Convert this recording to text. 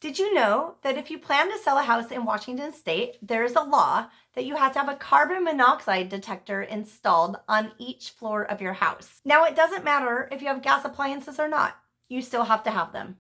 Did you know that if you plan to sell a house in Washington state, there is a law that you have to have a carbon monoxide detector installed on each floor of your house? Now, it doesn't matter if you have gas appliances or not, you still have to have them.